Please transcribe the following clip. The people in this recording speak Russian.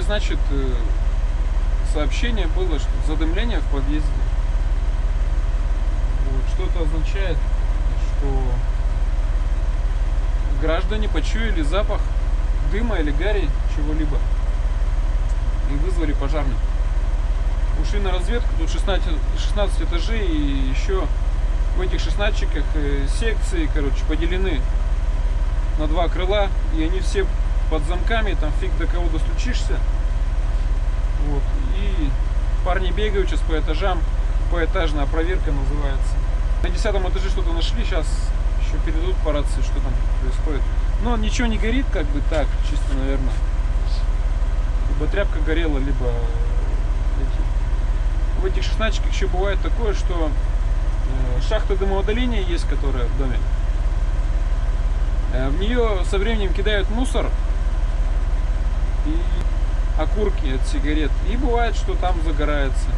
значит, э, сообщение было, что задымление в подъезде. Вот, что это означает, что граждане почуяли запах дыма или гари чего-либо и вызвали пожарных. Ушли на разведку, тут 16, 16 этажей и еще в этих 16 э, секции, короче, поделены на два крыла, и они все под замками, там фиг до кого достучишься. Вот. И парни бегают сейчас по этажам, поэтажная проверка называется. На десятом этаже что-то нашли, сейчас еще передадут по рации, что там происходит. Но ничего не горит, как бы так, чисто, наверное. Либо тряпка горела, либо эти. В этих шестнадцатиках еще бывает такое, что э, шахта дымоудаления есть, которая в доме. Э, в нее со временем кидают мусор и окурки от сигарет. И бывает, что там загорается.